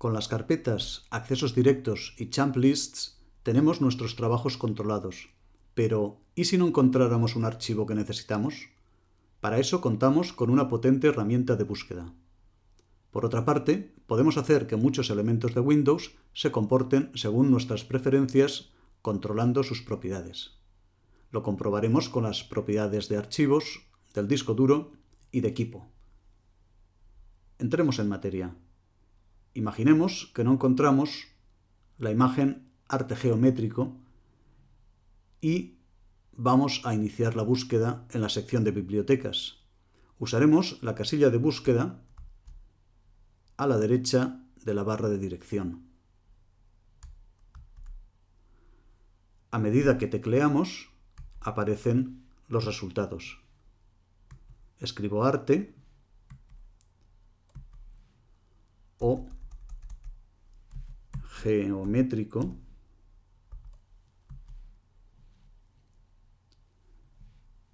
Con las carpetas accesos directos y champ lists tenemos nuestros trabajos controlados. Pero, ¿y si no encontráramos un archivo que necesitamos? Para eso contamos con una potente herramienta de búsqueda. Por otra parte, podemos hacer que muchos elementos de Windows se comporten según nuestras preferencias, controlando sus propiedades. Lo comprobaremos con las propiedades de archivos, del disco duro y de equipo. Entremos en materia. Imaginemos que no encontramos la imagen arte geométrico y vamos a iniciar la búsqueda en la sección de bibliotecas. Usaremos la casilla de búsqueda a la derecha de la barra de dirección. A medida que tecleamos, aparecen los resultados. Escribo arte o geométrico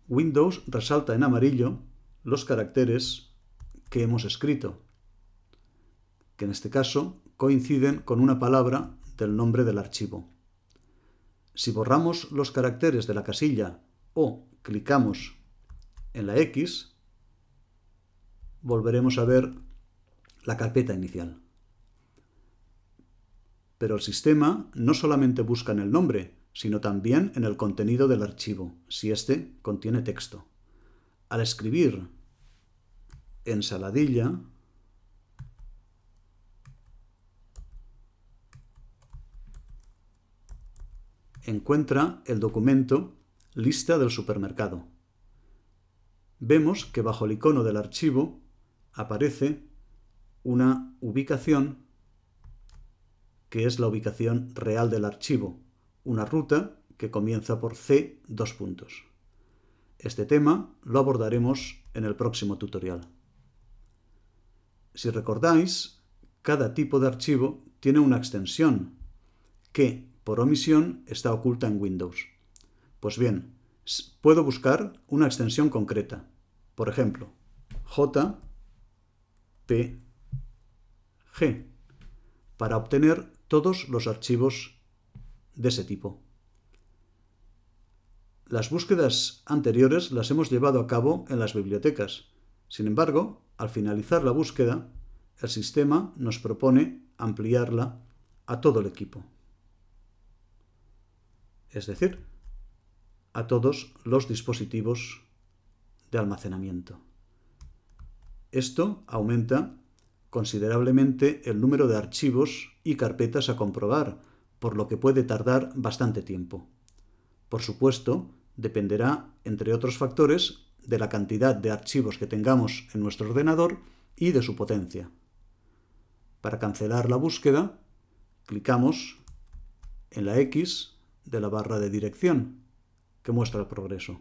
Windows resalta en amarillo los caracteres que hemos escrito, que en este caso coinciden con una palabra del nombre del archivo. Si borramos los caracteres de la casilla o clicamos en la X, volveremos a ver la carpeta inicial. Pero el sistema no solamente busca en el nombre, sino también en el contenido del archivo, si éste contiene texto. Al escribir ensaladilla, encuentra el documento lista del supermercado. Vemos que bajo el icono del archivo aparece una ubicación que es la ubicación real del archivo, una ruta que comienza por C dos puntos. Este tema lo abordaremos en el próximo tutorial. Si recordáis, cada tipo de archivo tiene una extensión que, por omisión, está oculta en Windows. Pues bien, puedo buscar una extensión concreta. Por ejemplo, JPG para obtener todos los archivos de ese tipo. Las búsquedas anteriores las hemos llevado a cabo en las bibliotecas. Sin embargo, al finalizar la búsqueda, el sistema nos propone ampliarla a todo el equipo. Es decir, a todos los dispositivos de almacenamiento. Esto aumenta considerablemente el número de archivos y carpetas a comprobar, por lo que puede tardar bastante tiempo. Por supuesto, dependerá, entre otros factores, de la cantidad de archivos que tengamos en nuestro ordenador y de su potencia. Para cancelar la búsqueda, clicamos en la X de la barra de dirección, que muestra el progreso.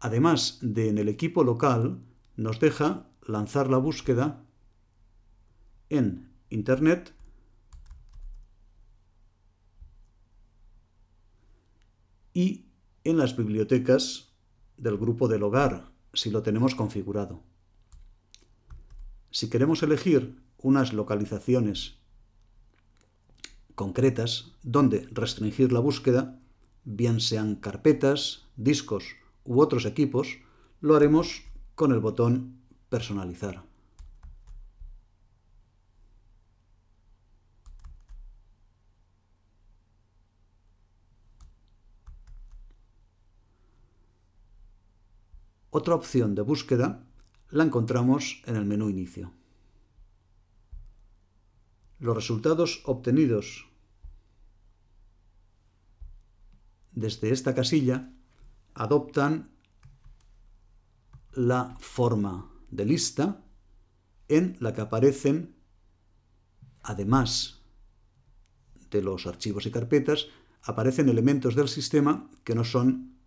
Además de en el equipo local, nos deja lanzar la búsqueda en Internet y en las bibliotecas del grupo del hogar, si lo tenemos configurado. Si queremos elegir unas localizaciones concretas donde restringir la búsqueda, bien sean carpetas, discos u otros equipos, lo haremos con el botón personalizar. Otra opción de búsqueda la encontramos en el menú Inicio. Los resultados obtenidos desde esta casilla adoptan la forma de lista en la que aparecen, además de los archivos y carpetas, aparecen elementos del sistema que no son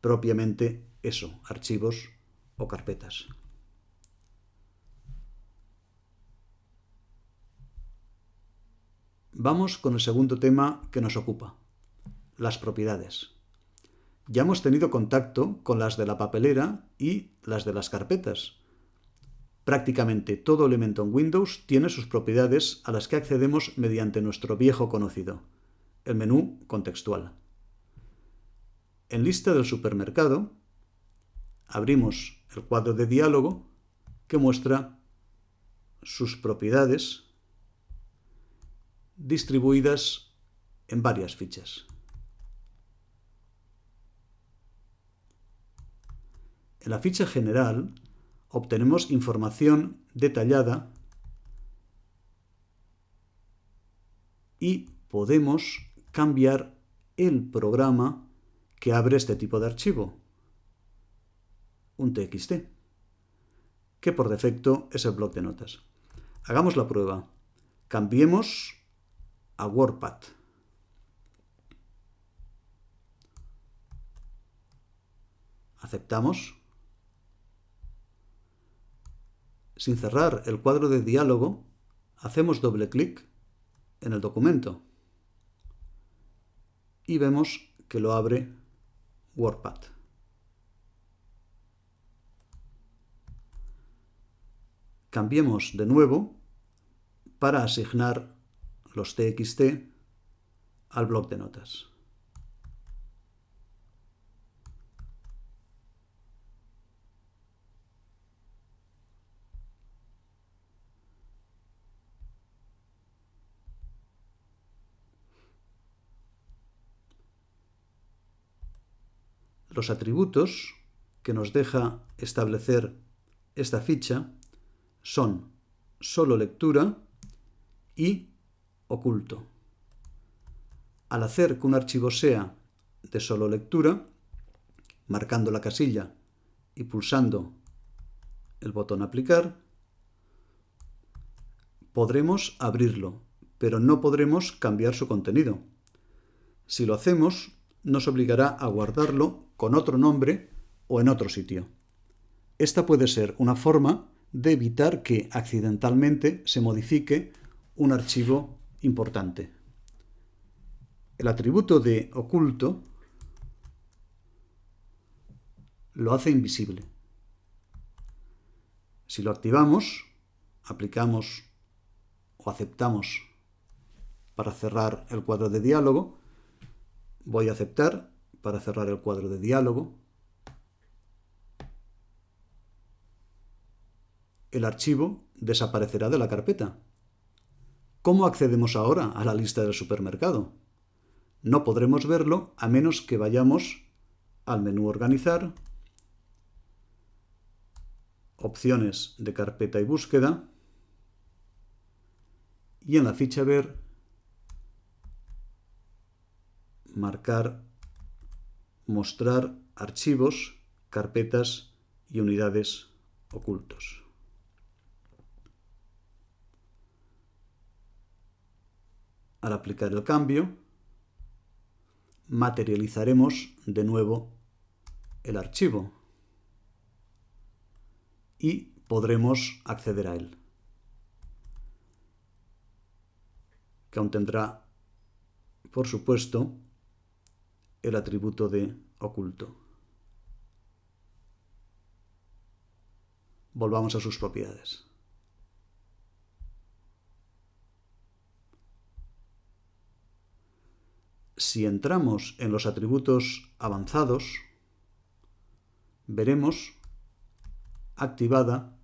propiamente eso, archivos o carpetas. Vamos con el segundo tema que nos ocupa, las propiedades. Ya hemos tenido contacto con las de la papelera y las de las carpetas. Prácticamente todo elemento en Windows tiene sus propiedades a las que accedemos mediante nuestro viejo conocido, el menú contextual. En lista del supermercado, abrimos el cuadro de diálogo que muestra sus propiedades distribuidas en varias fichas. En la ficha general obtenemos información detallada y podemos cambiar el programa que abre este tipo de archivo, un TXT, que por defecto es el bloc de notas. Hagamos la prueba. Cambiemos a WordPad. Aceptamos. Sin cerrar el cuadro de diálogo, hacemos doble clic en el documento y vemos que lo abre WordPad. Cambiemos de nuevo para asignar los TXT al bloc de notas. Los atributos que nos deja establecer esta ficha son solo lectura y oculto. Al hacer que un archivo sea de solo lectura, marcando la casilla y pulsando el botón aplicar, podremos abrirlo, pero no podremos cambiar su contenido. Si lo hacemos, nos obligará a guardarlo con otro nombre o en otro sitio. Esta puede ser una forma de evitar que accidentalmente se modifique un archivo importante. El atributo de oculto lo hace invisible. Si lo activamos, aplicamos o aceptamos para cerrar el cuadro de diálogo, Voy a aceptar para cerrar el cuadro de diálogo. El archivo desaparecerá de la carpeta. ¿Cómo accedemos ahora a la lista del supermercado? No podremos verlo a menos que vayamos al menú Organizar, opciones de carpeta y búsqueda, y en la ficha Ver marcar, mostrar archivos, carpetas y unidades ocultos. Al aplicar el cambio, materializaremos de nuevo el archivo y podremos acceder a él, que aún tendrá, por supuesto, el atributo de oculto. Volvamos a sus propiedades. Si entramos en los atributos avanzados, veremos activada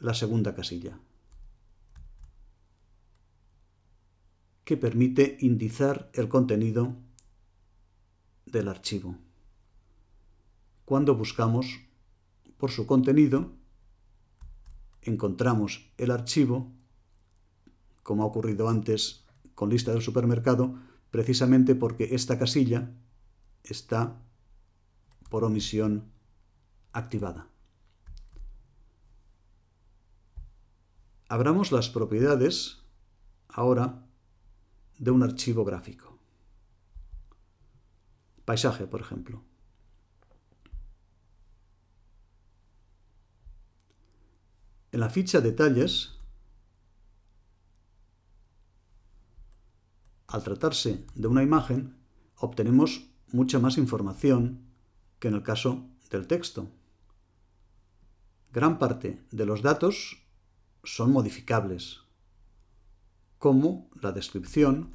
la segunda casilla, que permite indizar el contenido del archivo. Cuando buscamos por su contenido, encontramos el archivo, como ha ocurrido antes con lista del supermercado, precisamente porque esta casilla está por omisión activada. Abramos las propiedades ahora de un archivo gráfico. Paisaje, por ejemplo. En la ficha Detalles, al tratarse de una imagen, obtenemos mucha más información que en el caso del texto. Gran parte de los datos son modificables, como la descripción,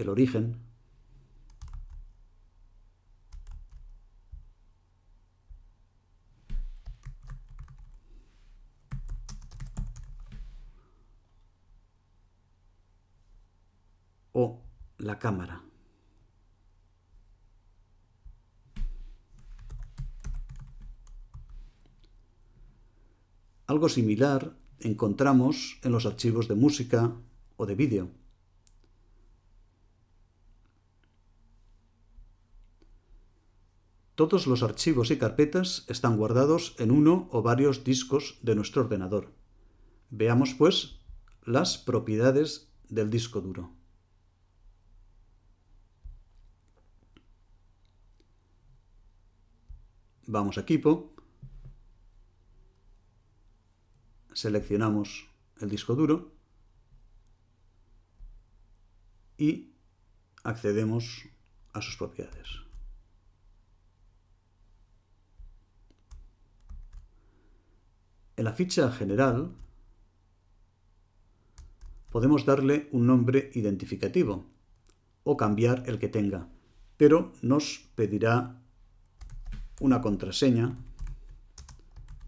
el origen, o la cámara. Algo similar encontramos en los archivos de música o de vídeo. Todos los archivos y carpetas están guardados en uno o varios discos de nuestro ordenador. Veamos, pues, las propiedades del disco duro. Vamos a Equipo, seleccionamos el disco duro y accedemos a sus propiedades. En la ficha general podemos darle un nombre identificativo o cambiar el que tenga, pero nos pedirá una contraseña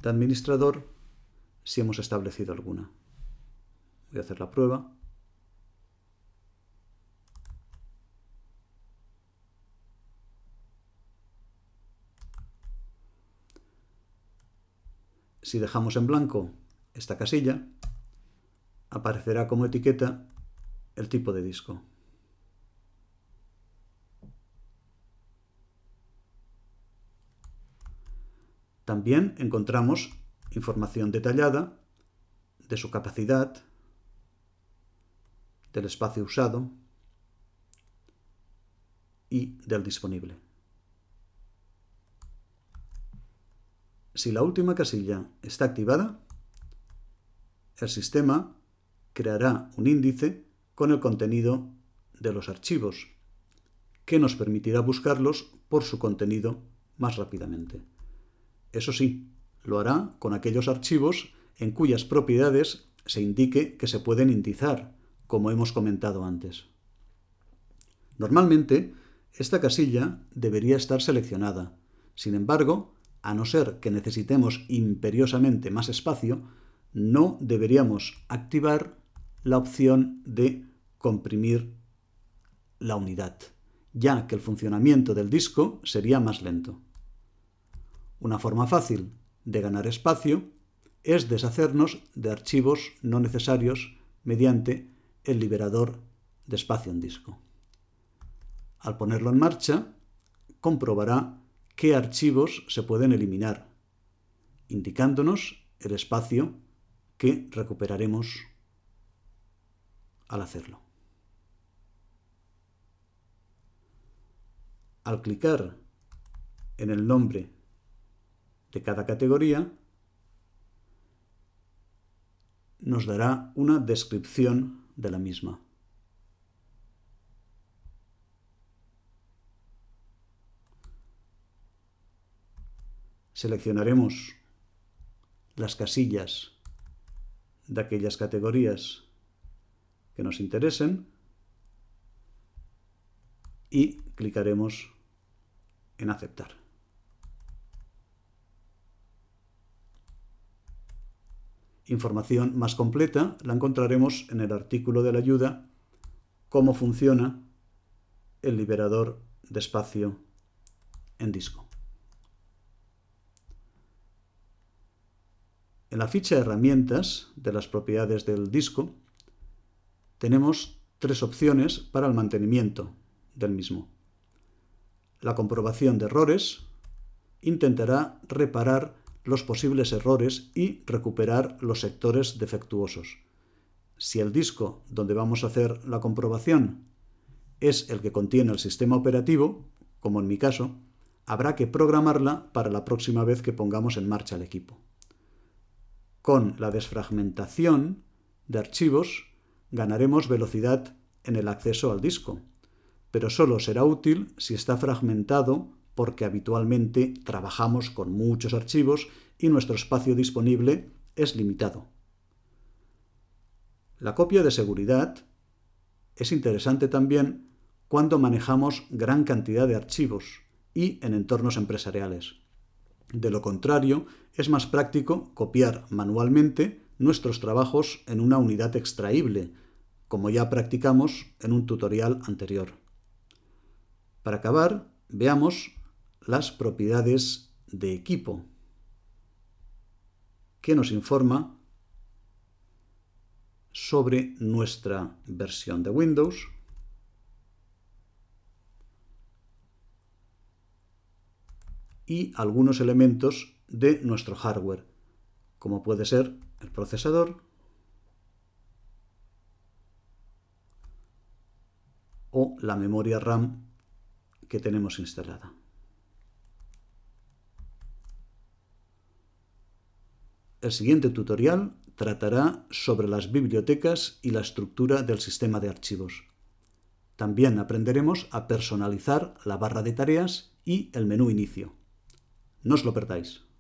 de administrador si hemos establecido alguna. Voy a hacer la prueba. Si dejamos en blanco esta casilla, aparecerá como etiqueta el tipo de disco. También encontramos información detallada de su capacidad, del espacio usado y del disponible. Si la última casilla está activada, el sistema creará un índice con el contenido de los archivos, que nos permitirá buscarlos por su contenido más rápidamente. Eso sí, lo hará con aquellos archivos en cuyas propiedades se indique que se pueden indizar, como hemos comentado antes. Normalmente, esta casilla debería estar seleccionada. Sin embargo, a no ser que necesitemos imperiosamente más espacio, no deberíamos activar la opción de comprimir la unidad, ya que el funcionamiento del disco sería más lento. Una forma fácil de ganar espacio es deshacernos de archivos no necesarios mediante el liberador de espacio en disco. Al ponerlo en marcha, comprobará qué archivos se pueden eliminar, indicándonos el espacio que recuperaremos al hacerlo. Al clicar en el nombre de cada categoría, nos dará una descripción de la misma. Seleccionaremos las casillas de aquellas categorías que nos interesen y clicaremos en aceptar. Información más completa la encontraremos en el artículo de la ayuda Cómo funciona el liberador de espacio en disco. En la ficha herramientas de las propiedades del disco tenemos tres opciones para el mantenimiento del mismo. La comprobación de errores intentará reparar los posibles errores y recuperar los sectores defectuosos. Si el disco donde vamos a hacer la comprobación es el que contiene el sistema operativo, como en mi caso, habrá que programarla para la próxima vez que pongamos en marcha el equipo. Con la desfragmentación de archivos ganaremos velocidad en el acceso al disco, pero solo será útil si está fragmentado porque habitualmente trabajamos con muchos archivos y nuestro espacio disponible es limitado. La copia de seguridad es interesante también cuando manejamos gran cantidad de archivos y en entornos empresariales. De lo contrario, es más práctico copiar manualmente nuestros trabajos en una unidad extraíble, como ya practicamos en un tutorial anterior. Para acabar, veamos las propiedades de equipo, que nos informa sobre nuestra versión de Windows y algunos elementos de nuestro hardware, como puede ser el procesador o la memoria RAM que tenemos instalada. El siguiente tutorial tratará sobre las bibliotecas y la estructura del sistema de archivos. También aprenderemos a personalizar la barra de tareas y el menú inicio. No os lo perdáis.